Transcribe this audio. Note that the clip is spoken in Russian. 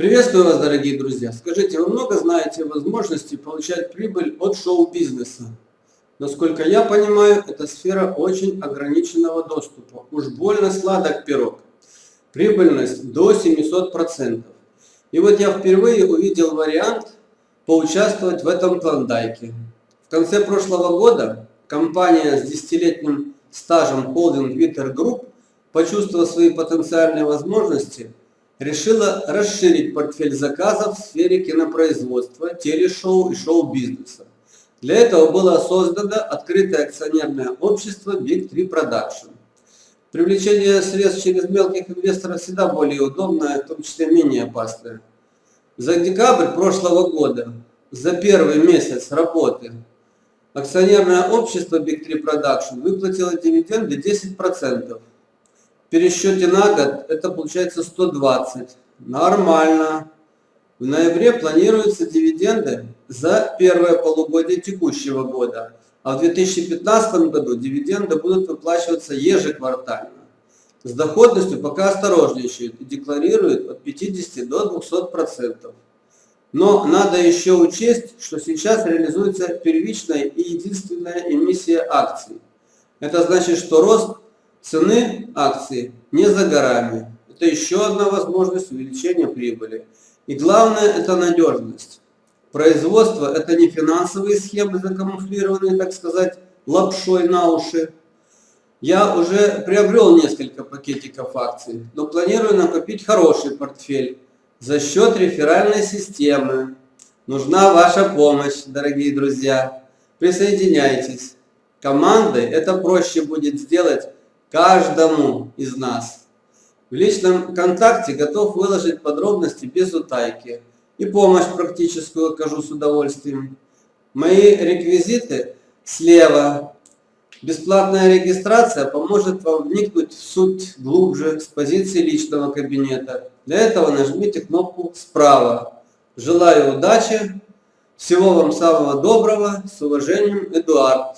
Приветствую вас, дорогие друзья! Скажите, вы много знаете возможностей получать прибыль от шоу-бизнеса? Насколько я понимаю, эта сфера очень ограниченного доступа. Уж больно сладок пирог. Прибыльность до 700%. И вот я впервые увидел вариант поучаствовать в этом клондайке. В конце прошлого года компания с десятилетним стажем холдинг Витер Групп, почувствовав свои потенциальные возможности, решила расширить портфель заказов в сфере кинопроизводства, телешоу и шоу-бизнеса. Для этого было создано открытое акционерное общество Big 3 Production. Привлечение средств через мелких инвесторов всегда более удобное, в том числе менее опасное. За декабрь прошлого года, за первый месяц работы, акционерное общество Big 3 Production выплатило дивиденды 10% пересчете на год это получается 120. Нормально. В ноябре планируются дивиденды за первое полугодие текущего года, а в 2015 году дивиденды будут выплачиваться ежеквартально. С доходностью пока осторожничают и декларируют от 50 до 200%. Но надо еще учесть, что сейчас реализуется первичная и единственная эмиссия акций. Это значит, что рост цены акции не за горами. Это еще одна возможность увеличения прибыли. И главное это надежность. Производство это не финансовые схемы, закамуфлированные, так сказать, лапшой на уши. Я уже приобрел несколько пакетиков акций, но планирую накопить хороший портфель за счет реферальной системы. Нужна ваша помощь, дорогие друзья. Присоединяйтесь. Командой это проще будет сделать каждому из нас. В личном контакте готов выложить подробности без утайки и помощь практическую окажу с удовольствием. Мои реквизиты слева. Бесплатная регистрация поможет вам вникнуть в суть глубже с позиции личного кабинета. Для этого нажмите кнопку справа. Желаю удачи, всего вам самого доброго, с уважением, Эдуард.